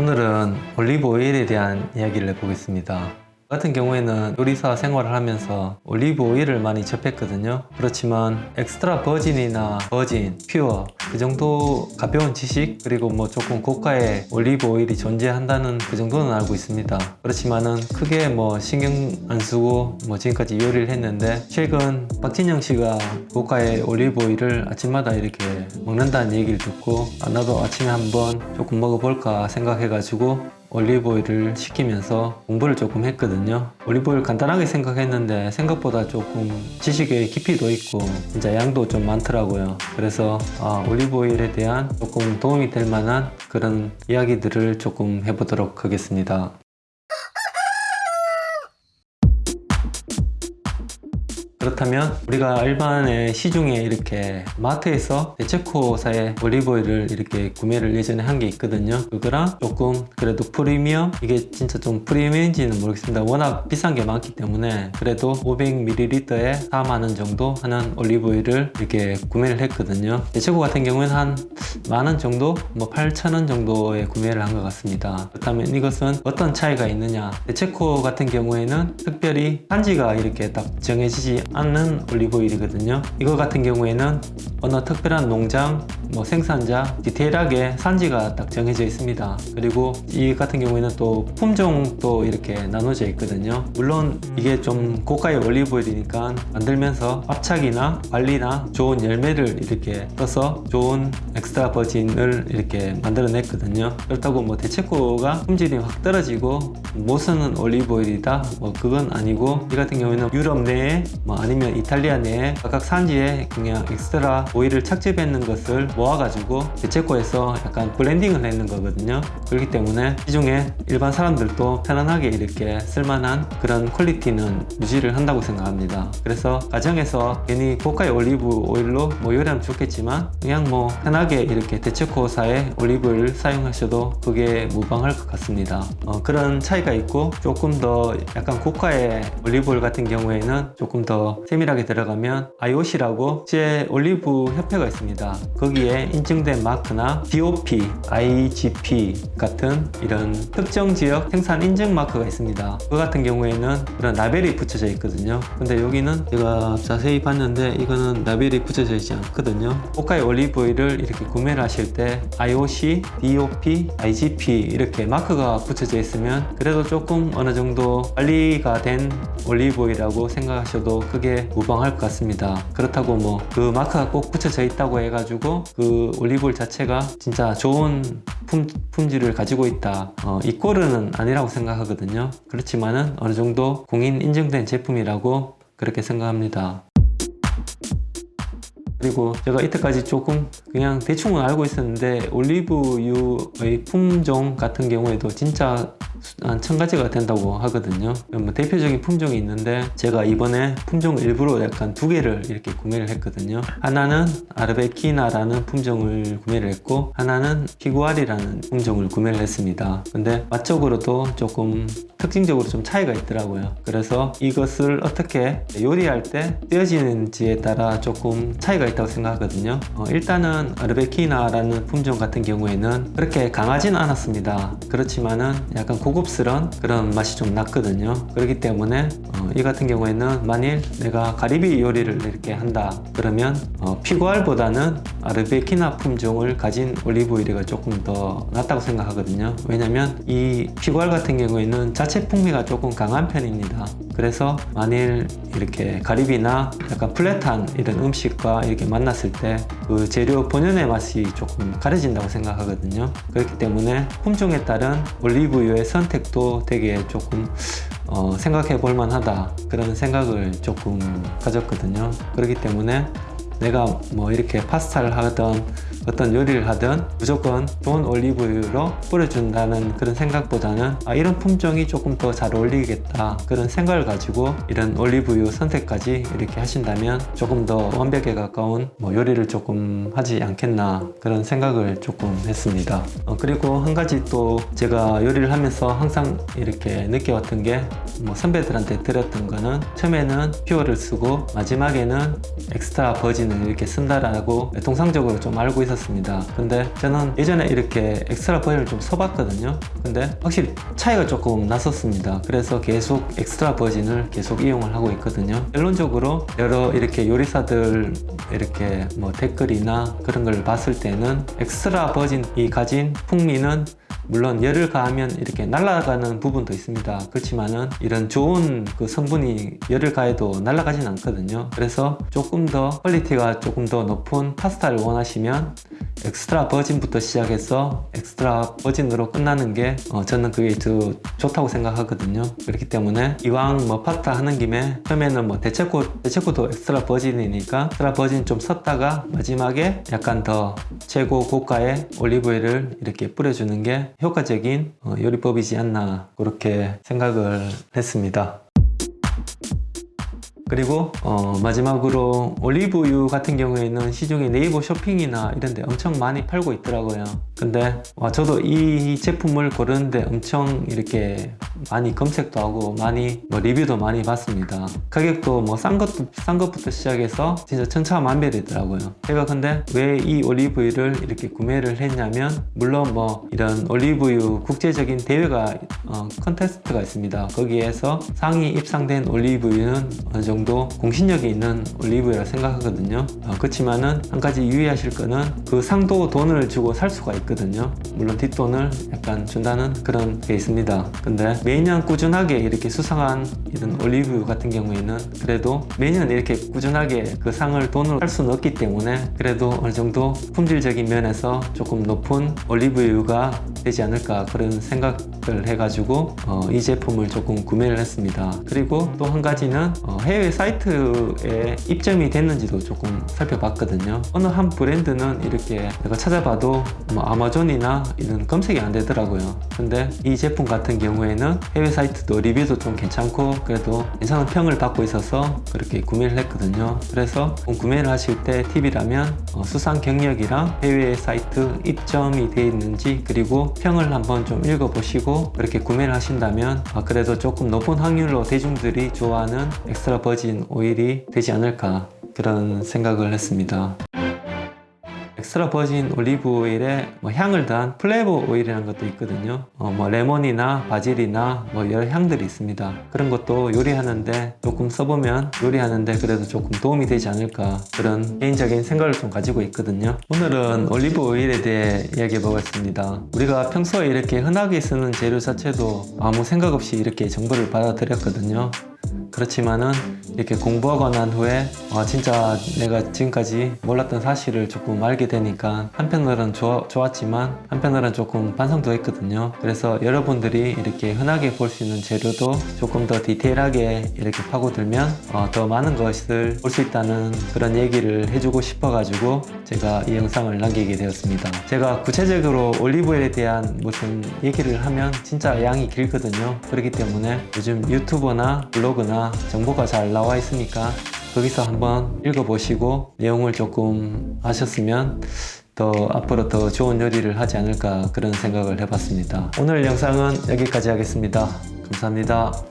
오늘은 올리브 오일에 대한 이야기를 해보겠습니다. 같은 경우에는 요리사 생활을 하면서 올리브 오일을 많이 접했거든요. 그렇지만 엑스트라 버진이나 버진, 퓨어 그 정도 가벼운 지식 그리고 뭐 조금 고가의 올리브 오일이 존재한다는 그 정도는 알고 있습니다. 그렇지만은 크게 뭐 신경 안 쓰고 뭐 지금까지 요리를 했는데 최근 박진영 씨가 고가의 올리브 오일을 아침마다 이렇게 먹는다는 얘기를 듣고 아, 나도 아침에 한번 조금 먹어볼까 생각해 가지고 올리브오일을 시키면서 공부를 조금 했거든요. 올리브오일 간단하게 생각했는데 생각보다 조금 지식의 깊이도 있고 진짜 양도 좀 많더라고요. 그래서 아, 올리브오일에 대한 조금 도움이 될 만한 그런 이야기들을 조금 해보도록 하겠습니다 그렇다면 우리가 일반의 시중에 이렇게 마트에서 대체코사의 올리브오일을 이렇게 구매를 예전에 한 게 있거든요. 그거랑 조금 그래도 프리미엄? 이게 진짜 좀 프리미엄인지는 모르겠습니다. 워낙 비싼 게 많기 때문에 그래도 500ml에 4만원 정도 하는 올리브오일을 이렇게 구매를 했거든요. 대체코 같은 경우에는 한 만원 정도 뭐 8천원 정도에 구매를 한 것 같습니다. 그렇다면 이것은 어떤 차이가 있느냐? 대체코 같은 경우에는 특별히 산지가 이렇게 딱 정해지지 않는 올리브오일이거든요. 이거 같은 경우에는 어느 특별한 농장 뭐 생산자 디테일하게 산지가 딱 정해져 있습니다. 그리고 이 같은 경우에는 또 품종도 이렇게 나눠져 있거든요. 물론 이게 좀 고가의 올리브오일이니까 만들면서 압착이나 관리나 좋은 열매를 이렇게 써서 좋은 extra virgin을 이렇게 만들어냈거든요. 그렇다고 뭐 데체코가 품질이 확 떨어지고 못 쓰는 올리브오일이다? 뭐 그건 아니고 이 같은 경우에는 유럽 내에 뭐 아니면 이탈리아 내에 각각 산지에 그냥 엑스트라 오일을 착즙했는 것을 모아가지고 데체코에서 약간 blending을 했는 거거든요. 그렇기 때문에 시중에 일반 사람들도 편안하게 이렇게 쓸만한 그런 quality는 유지를 한다고 생각합니다. 그래서 가정에서 괜히 고가의 올리브 오일로 뭐 요리하면 좋겠지만 그냥 뭐 편하게 이렇게 데체코사의 올리브를 사용하셔도 그게 무방할 것 같습니다. 어, 그런 차이가 있고 조금 더 약간 고가의 올리브 오일 같은 경우에는 조금 더 세밀하게 들어가면 IOC라고 제 올리브 협회가 있습니다. 거기에 인증된 마크나 DOP, IGP 같은 이런 특정 지역 생산 인증 마크가 있습니다. 그 같은 경우에는 그런 라벨이 붙여져 있거든요. 근데 여기는 제가 자세히 봤는데 이거는 라벨이 붙여져 있지 않거든요. 고가의 올리브 오일을 이렇게 구매를 하실 때 IOC, DOP, IGP 이렇게 마크가 붙여져 있으면 그래도 조금 어느 정도 관리가 된 올리브 오일이라고 생각하셔도 크게 무방할 것 같습니다. 그렇다고 뭐 그 마크가 꼭 붙여져 있다고 해가지고 그 올리브오일 자체가 진짜 좋은 품, 품질을 가지고 있다. 어, 이 꼴은 아니라고 생각하거든요. 그렇지만은 어느 정도 공인 인증된 제품이라고 그렇게 생각합니다. 그리고 제가 이때까지 조금 그냥 대충은 알고 있었는데 올리브유의 품종 같은 경우에도 진짜 한 천가지가 된다고 하거든요. 뭐 대표적인 품종이 있는데 제가 이번에 품종 일부러 약간 두 개를 이렇게 구매를 했거든요. 하나는 아르베키나라는 품종을 구매를 했고 하나는 피구알이라는 품종을 구매를 했습니다. 근데 맛적으로도 조금 특징적으로 좀 차이가 있더라고요. 그래서 이것을 어떻게 요리할 때 떼어지는지에 따라 조금 차이가 있다고 생각하거든요. 어, 일단은 아르베키나라는 품종 같은 경우에는 그렇게 강하진 않았습니다. 그렇지만은 약간 고 급스러운 그런 맛이 좀 났거든요. 그렇기 때문에 어, 이 같은 경우에는 만일 내가 가리비 요리를 이렇게 한다 그러면 어, 피구알보다는 아르베키나 품종을 가진 올리브오일이 조금 더 낫다고 생각하거든요. 왜냐면 이 피구알 같은 경우에는 자체 풍미가 조금 강한 편입니다. 그래서 만일 이렇게 가리비나 약간 플랫한 이런 음식과 이렇게 만났을 때 그 재료 본연의 맛이 조금 가려진다고 생각하거든요. 그렇기 때문에 품종에 따른 올리브유의 선택도 되게 조금 어, 생각해 볼 만하다 그런 생각을 조금 가졌거든요. 그렇기 때문에 내가 뭐 이렇게 파스타를 하던 어떤 요리를 하든 무조건 좋은 올리브유로 뿌려준다는 그런 생각보다는 아, 이런 품종이 조금 더 잘 어울리겠다 그런 생각을 가지고 이런 올리브유 선택까지 이렇게 하신다면 조금 더 완벽에 가까운 뭐 요리를 조금 하지 않겠나 그런 생각을 조금 했습니다. 어, 그리고 한 가지 또 제가 요리를 하면서 항상 이렇게 느껴왔던 게 뭐 선배들한테 들었던 거는 처음에는 pure를 쓰고 마지막에는 extra virgin을 이렇게 쓴다라고 통상적으로 좀 알고 있 있었습니다. 근데 저는 예전에 이렇게 extra virgin을 좀 써봤거든요. 근데 확실히 차이가 조금 났었습니다. 그래서 계속 extra virgin을 계속 이용을 하고 있거든요. 결론적으로 여러 이렇게 요리사들 이렇게 뭐 댓글이나 그런 걸 봤을 때는 엑스트라 버진이 가진 풍미는 물론 열을 가하면 이렇게 날아가는 부분도 있습니다. 그렇지만은 이런 좋은 그 성분이 열을 가해도 날아가진 않거든요. 그래서 조금 더 quality가 조금 더 높은 파스타를 원하시면 extra virgin부터 시작해서 extra virgin으로 끝나는 게 어, 저는 그게 더 좋다고 생각하거든요. 그렇기 때문에 이왕 뭐 파스타 하는 김에 처음에는 뭐 데체코 데체코도 extra virgin이니까 extra virgin 좀 썼다가 마지막에 약간 더 최고 고가의 올리브유를 이렇게 뿌려주는 게 효과적인 어, 요리법이지 않나 그렇게 생각을 했습니다. 그리고 어, 마지막으로 올리브유 같은 경우에는 시중에 네이버 쇼핑이나 이런 데 엄청 많이 팔고 있더라고요. 근데 와, 저도 이 제품을 고르는데 엄청 이렇게 많이 검색도 하고 많이 뭐 리뷰도 많이 봤습니다. 가격도 뭐 싼 것도 싼 것부터 시작해서 진짜 천차만별이더라고요. 제가 근데 왜 이 올리브유를 이렇게 구매를 했냐면 물론 뭐 이런 올리브유 국제적인 대회가 어, 컨테스트가 있습니다. 거기에서 상위 입상된 올리브유는 어느 정도 공신력이 있는 올리브유라 생각하거든요. 어, 그렇지만은 한 가지 유의하실 거는 그 상도 돈을 주고 살 수가 있거든요. 물론 뒷돈을 약간 준다는 그런 게 있습니다. 근데 매년 꾸준하게 이렇게 수상한 이런 올리브유 같은 경우에는 그래도 매년 이렇게 꾸준하게 그 상을 돈으로 살 수는 없기 때문에 그래도 어느 정도 품질적인 면에서 조금 높은 올리브유가 되지 않을까 그런 생각을 해가지고 어, 이 제품을 조금 구매를 했습니다. 그리고 또 한 가지는 어, 해외 사이트에 입점이 됐는지도 조금 살펴봤거든요. 어느 한 브랜드는 이렇게 내가 찾아봐도 뭐 아마존이나 이런 검색이 안 되더라고요. 근데 이 제품 같은 경우에는 해외 사이트도 리뷰도 좀 괜찮고 그래도 괜찮은 평을 받고 있어서 그렇게 구매를 했거든요. 그래서 구매를 하실 때 팁이라면 어, 수상 경력이랑 해외 사이트 입점이 되어 있는지 그리고 평을 한번 좀 읽어보시고 그렇게 구매를 하신다면 아, 그래도 조금 높은 확률로 대중들이 좋아하는 extra virgin 오일이 되지 않을까 그런 생각을 했습니다 extra virgin 올리브 오일에 뭐 향을 더한 flavor 오일이라는 것도 있거든요. 어, 뭐 레몬이나 바질이나 뭐 여러 향들이 있습니다. 그런 것도 요리하는데 조금 써보면 요리하는데 그래도 조금 도움이 되지 않을까 그런 개인적인 생각을 좀 가지고 있거든요. 오늘은 올리브 오일에 대해 이야기해 보겠습니다. 우리가 평소에 이렇게 흔하게 쓰는 재료 자체도 아무 생각 없이 이렇게 정보를 받아들였거든요. 그렇지만은 이렇게 공부하고 난 후에 아 진짜 내가 지금까지 몰랐던 사실을 조금 알게 되니까 한편으로는 좋아, 좋았지만 한편으로는 조금 반성도 했거든요. 그래서 여러분들이 이렇게 흔하게 볼 수 있는 재료도 조금 더 디테일하게 이렇게 파고들면 어, 더 많은 것을 볼 수 있다는 그런 얘기를 해주고 싶어 가지고 제가 이 영상을 남기게 되었습니다. 제가 구체적으로 올리브오일에 대한 무슨 얘기를 하면 진짜 양이 길거든요. 그렇기 때문에 요즘 유튜버나 블로그나 정보가 잘 나와 있으니까 거기서 한번 읽어보시고 내용을 조금 아셨으면 더 앞으로 더 좋은 요리를 하지 않을까 그런 생각을 해봤습니다. 오늘 영상은 여기까지 하겠습니다. 감사합니다.